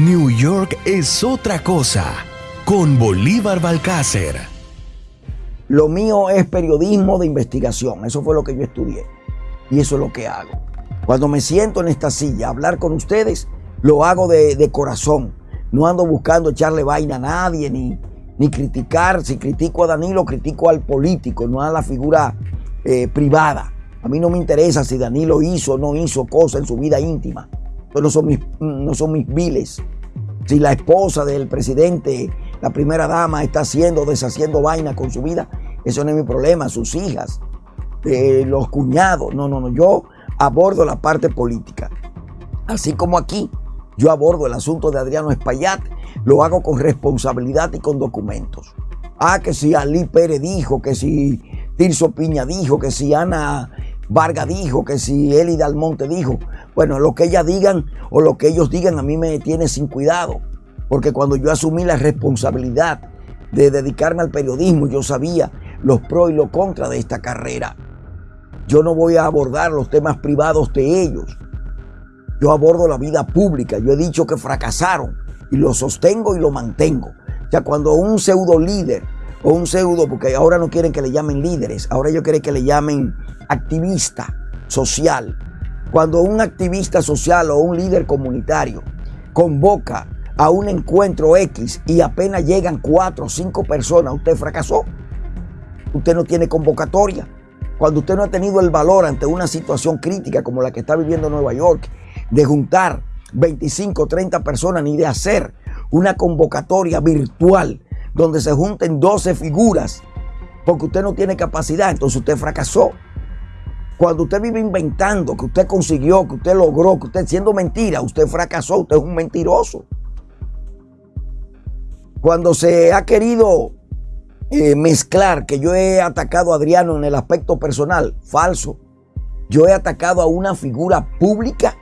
New York es otra cosa con Bolívar Balcácer. Lo mío es periodismo de investigación, eso fue lo que yo estudié y eso es lo que hago. Cuando me siento en esta silla a hablar con ustedes, lo hago de, corazón. No ando buscando echarle vaina a nadie ni, ni criticar. Si critico a Danilo, critico al político, no a la figura eh, privada. A mí no me interesa si Danilo hizo o no hizo cosas en su vida íntima no son mis, no son mis viles. Si la esposa del presidente, la primera dama, está haciendo, deshaciendo vaina con su vida, eso no es mi problema. Sus hijas, eh, los cuñados, no, no, no. Yo abordo la parte política. Así como aquí, yo abordo el asunto de Adriano Espaillat, lo hago con responsabilidad y con documentos. Ah, que si Ali Pérez dijo, que si Tirso Piña dijo, que si Ana Vargas dijo, que si Eli Dalmonte dijo. Bueno, lo que ellas digan o lo que ellos digan a mí me tiene sin cuidado. Porque cuando yo asumí la responsabilidad de dedicarme al periodismo, yo sabía los pros y los contras de esta carrera. Yo no voy a abordar los temas privados de ellos. Yo abordo la vida pública. Yo he dicho que fracasaron y lo sostengo y lo mantengo. O sea, cuando un pseudo líder o un pseudo, porque ahora no quieren que le llamen líderes, ahora ellos quieren que le llamen activista social. Cuando un activista social o un líder comunitario convoca a un encuentro X y apenas llegan cuatro o cinco personas, usted fracasó. Usted no tiene convocatoria. Cuando usted no ha tenido el valor ante una situación crítica como la que está viviendo Nueva York, de juntar 25 o 30 personas ni de hacer una convocatoria virtual donde se junten 12 figuras, porque usted no tiene capacidad, entonces usted fracasó. Cuando usted vive inventando, que usted consiguió, que usted logró, que usted siendo mentira, usted fracasó, usted es un mentiroso. Cuando se ha querido eh, mezclar que yo he atacado a Adriano en el aspecto personal, falso. Yo he atacado a una figura pública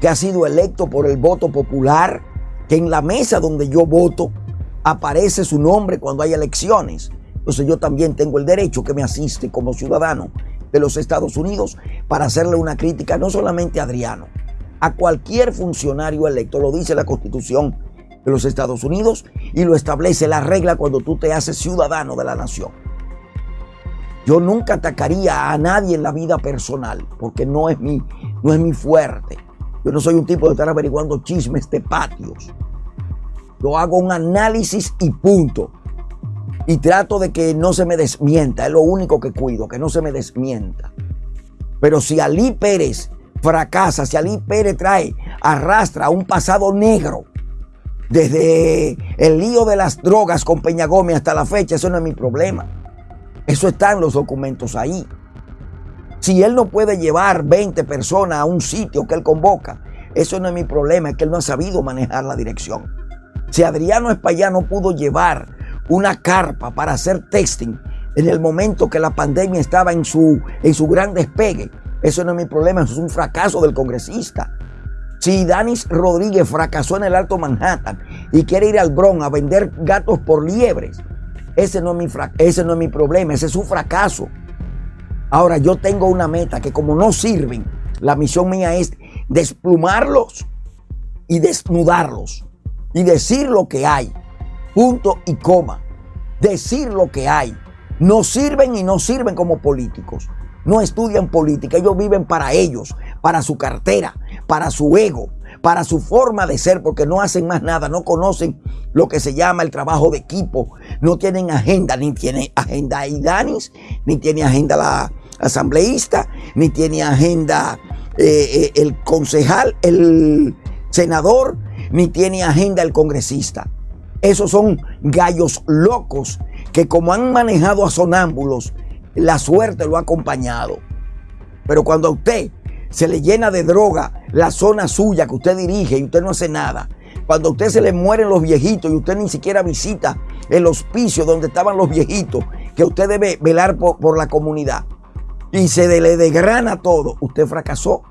que ha sido electo por el voto popular, que en la mesa donde yo voto aparece su nombre cuando hay elecciones. Entonces yo también tengo el derecho que me asiste como ciudadano de los Estados Unidos para hacerle una crítica no solamente a Adriano, a cualquier funcionario electo, lo dice la Constitución de los Estados Unidos y lo establece la regla cuando tú te haces ciudadano de la nación. Yo nunca atacaría a nadie en la vida personal porque no es mi, no es mi fuerte. Yo no soy un tipo de estar averiguando chismes de patios. Yo hago un análisis y punto y trato de que no se me desmienta. Es lo único que cuido, que no se me desmienta. Pero si Ali Pérez fracasa, si Ali Pérez trae, arrastra un pasado negro, desde el lío de las drogas con Peña Gómez hasta la fecha, eso no es mi problema. Eso está en los documentos ahí. Si él no puede llevar 20 personas a un sitio que él convoca, eso no es mi problema, es que él no ha sabido manejar la dirección. Si Adriano Espaillá no pudo llevar una carpa para hacer testing en el momento que la pandemia estaba en su, en su gran despegue. Eso no es mi problema, eso es un fracaso del congresista. Si Danis Rodríguez fracasó en el Alto Manhattan y quiere ir al Bronx a vender gatos por liebres, ese no, es mi ese no es mi problema, ese es su fracaso. Ahora yo tengo una meta que como no sirven, la misión mía es desplumarlos y desnudarlos y decir lo que hay punto y coma. Decir lo que hay. No sirven y no sirven como políticos. No estudian política, ellos viven para ellos, para su cartera, para su ego, para su forma de ser, porque no hacen más nada, no conocen lo que se llama el trabajo de equipo, no tienen agenda, ni tiene agenda Idanis, ni tiene agenda la asambleísta, ni tiene agenda eh, eh, el concejal, el senador, ni tiene agenda el congresista. Esos son gallos locos que como han manejado a sonámbulos, la suerte lo ha acompañado. Pero cuando a usted se le llena de droga la zona suya que usted dirige y usted no hace nada, cuando a usted se le mueren los viejitos y usted ni siquiera visita el hospicio donde estaban los viejitos, que usted debe velar por, la comunidad, y se le degrana todo, usted fracasó.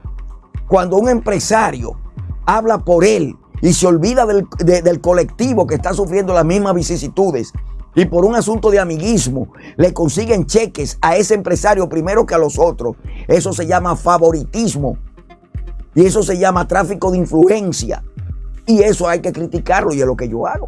Cuando un empresario habla por él y se olvida del, colectivo que está sufriendo las mismas vicisitudes y por un asunto de amiguismo le consiguen cheques a ese empresario primero que a los otros. Eso se llama favoritismo y eso se llama tráfico de influencia. Y eso hay que criticarlo y es lo que yo hago.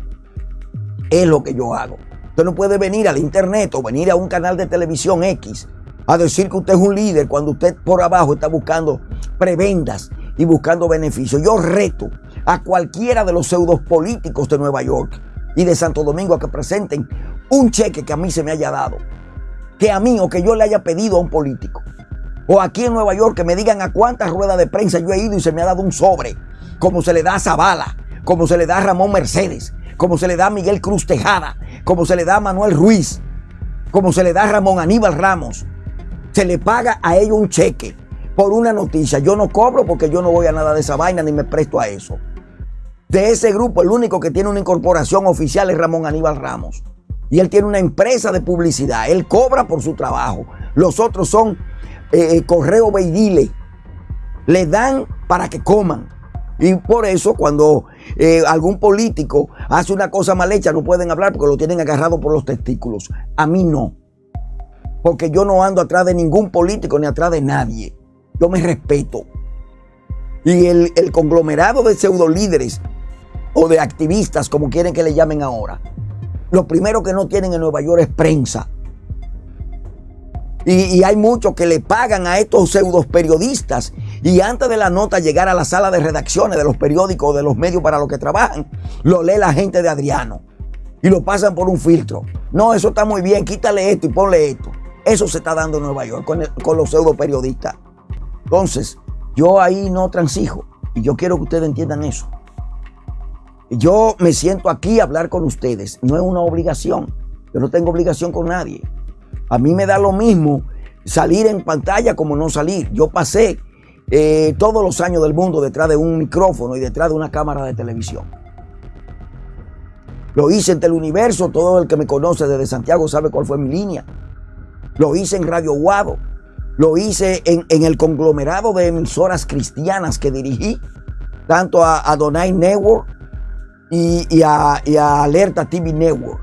Es lo que yo hago. Usted no puede venir al internet o venir a un canal de televisión X a decir que usted es un líder cuando usted por abajo está buscando prebendas y buscando beneficios. Yo reto a cualquiera de los pseudos políticos de Nueva York y de Santo Domingo a que presenten un cheque que a mí se me haya dado. Que a mí o que yo le haya pedido a un político. O aquí en Nueva York que me digan a cuántas ruedas de prensa yo he ido y se me ha dado un sobre. Como se le da a Zavala, como se le da a Ramón Mercedes, como se le da a Miguel Cruz Tejada, como se le da a Manuel Ruiz, como se le da a Ramón Aníbal Ramos. Se le paga a ellos un cheque por una noticia. Yo no cobro porque yo no voy a nada de esa vaina ni me presto a eso. De ese grupo, el único que tiene una incorporación oficial es Ramón Aníbal Ramos. Y él tiene una empresa de publicidad. Él cobra por su trabajo. Los otros son eh, eh, correo beidile. Le dan para que coman. Y por eso cuando eh, algún político hace una cosa mal hecha no pueden hablar porque lo tienen agarrado por los testículos. A mí no. Porque yo no ando atrás de ningún político ni atrás de nadie. Yo me respeto. Y el, el conglomerado de pseudo líderes o de activistas, como quieren que le llamen ahora, lo primero que no tienen en Nueva York es prensa. Y, hay muchos que le pagan a estos pseudos periodistas y antes de la nota llegar a la sala de redacciones de los periódicos, de los medios para los que trabajan, lo lee la gente de Adriano y lo pasan por un filtro. No, eso está muy bien, quítale esto y ponle esto. Eso se está dando en Nueva York con, con los pseudo periodistas. Entonces, yo ahí no transijo y yo quiero que ustedes entiendan eso. Yo me siento aquí a hablar con ustedes, no es una obligación. Yo no tengo obligación con nadie. A mí me da lo mismo salir en pantalla como no salir. Yo pasé eh, todos los años del mundo detrás de un micrófono y detrás de una cámara de televisión. Lo hice en Teleuniverso, todo el que me conoce desde Santiago sabe cuál fue mi línea. Lo hice en Radio Guado. Lo hice en, el conglomerado de emisoras cristianas que dirigí, tanto a, Donai Network y, a, Alerta TV Network.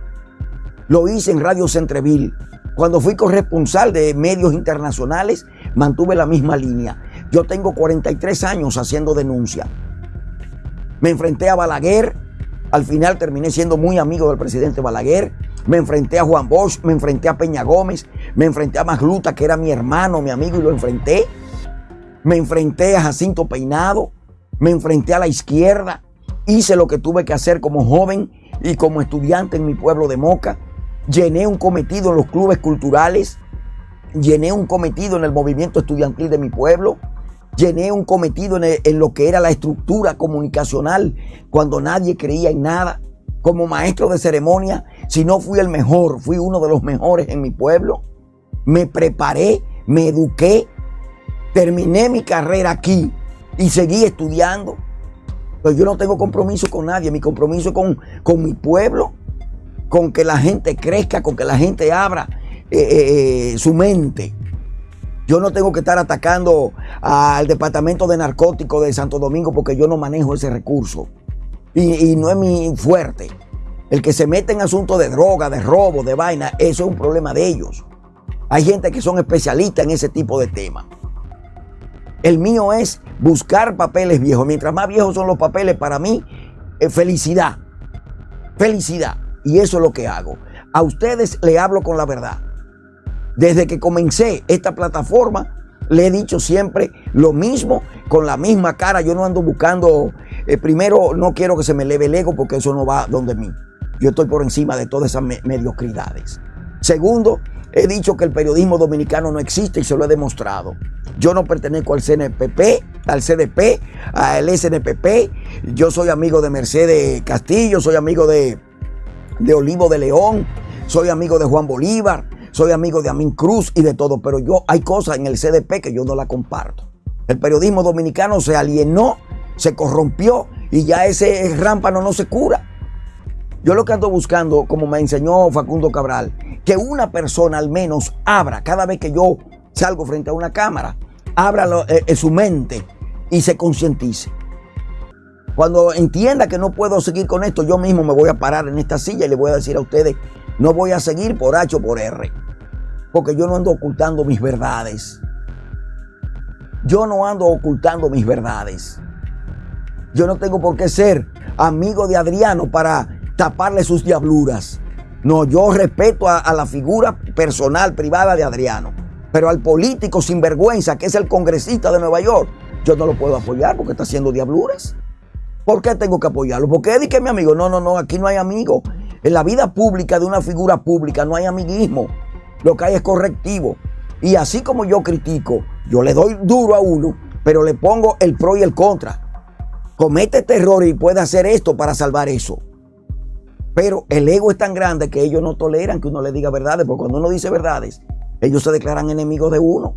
Lo hice en Radio Centreville. Cuando fui corresponsal de medios internacionales, mantuve la misma línea. Yo tengo 43 años haciendo denuncia. Me enfrenté a Balaguer, al final terminé siendo muy amigo del presidente Balaguer. Me enfrenté a Juan Bosch, me enfrenté a Peña Gómez, me enfrenté a Magluta, que era mi hermano, mi amigo, y lo enfrenté. Me enfrenté a Jacinto Peinado, me enfrenté a la izquierda. Hice lo que tuve que hacer como joven y como estudiante en mi pueblo de Moca llené un cometido en los clubes culturales, llené un cometido en el movimiento estudiantil de mi pueblo, llené un cometido en, lo que era la estructura comunicacional cuando nadie creía en nada. Como maestro de ceremonia, si no fui el mejor, fui uno de los mejores en mi pueblo. Me preparé, me eduqué, terminé mi carrera aquí y seguí estudiando. Pero yo no tengo compromiso con nadie, mi compromiso es con, con mi pueblo con que la gente crezca, con que la gente abra eh, eh, eh, su mente. Yo no tengo que estar atacando al departamento de narcóticos de Santo Domingo porque yo no manejo ese recurso. Y, no es mi fuerte. El que se mete en asuntos de droga, de robo, de vaina, eso es un problema de ellos. Hay gente que son especialistas en ese tipo de temas. El mío es buscar papeles viejos. Mientras más viejos son los papeles, para mí, felicidad. Felicidad. Y eso es lo que hago. A ustedes le hablo con la verdad. Desde que comencé esta plataforma, le he dicho siempre lo mismo, con la misma cara. Yo no ando buscando, eh, primero no quiero que se me eleve el ego porque eso no va donde mí. Yo estoy por encima de todas esas mediocridades. Segundo, he dicho que el periodismo dominicano no existe y se lo he demostrado. Yo no pertenezco al CNPP, al CDP, al SNPP. Yo soy amigo de Mercedes Castillo, soy amigo de de Olivo de León, soy amigo de Juan Bolívar, soy amigo de Amin Cruz y de todo, pero yo hay cosas en el CDP que yo no la comparto. El periodismo dominicano se alienó, se corrompió y ya ese rámpano no se cura. Yo lo que ando buscando, como me enseñó Facundo Cabral, que una persona al menos abra, cada vez que yo salgo frente a una cámara, abra eh, eh, su mente y se concientice. Cuando entienda que no puedo seguir con esto, yo mismo me voy a parar en esta silla y le voy a decir a ustedes, no voy a seguir por H o por R. Porque yo no ando ocultando mis verdades. Yo no ando ocultando mis verdades. Yo no tengo por qué ser amigo de Adriano para taparle sus diabluras. No, yo respeto a, a la figura personal, privada de Adriano. Pero al político sinvergüenza, que es el congresista de Nueva York, yo no lo puedo apoyar porque está haciendo diabluras. ¿Por qué tengo que apoyarlo? Porque él que es mi amigo. No, no, no, aquí no hay amigo. En la vida pública de una figura pública no hay amiguismo. Lo que hay es correctivo. Y así como yo critico, yo le doy duro a uno, pero le pongo el pro y el contra. Comete este error y puede hacer esto para salvar eso. Pero el ego es tan grande que ellos no toleran que uno le diga verdades, porque cuando uno dice verdades, ellos se declaran enemigos de uno.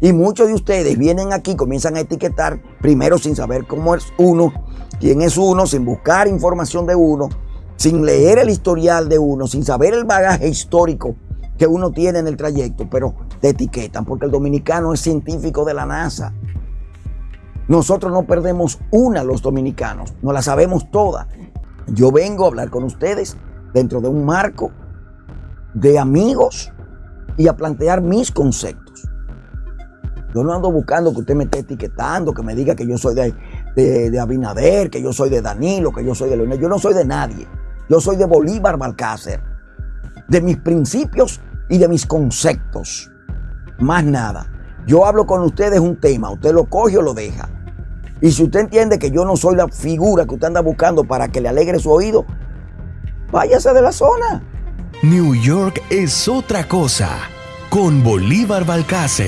Y muchos de ustedes vienen aquí, comienzan a etiquetar primero sin saber cómo es uno, quién es uno, sin buscar información de uno, sin leer el historial de uno, sin saber el bagaje histórico que uno tiene en el trayecto, pero te etiquetan porque el dominicano es científico de la NASA. Nosotros no perdemos una los dominicanos, no la sabemos toda. Yo vengo a hablar con ustedes dentro de un marco de amigos y a plantear mis conceptos. Yo no ando buscando que usted me esté etiquetando, que me diga que yo soy de, de, de Abinader, que yo soy de Danilo, que yo soy de Leonel. Yo no soy de nadie. Yo soy de Bolívar Balcácer. De mis principios y de mis conceptos. Más nada. Yo hablo con ustedes un tema, usted lo coge o lo deja. Y si usted entiende que yo no soy la figura que usted anda buscando para que le alegre su oído, váyase de la zona. New York es otra cosa con Bolívar Balcácer.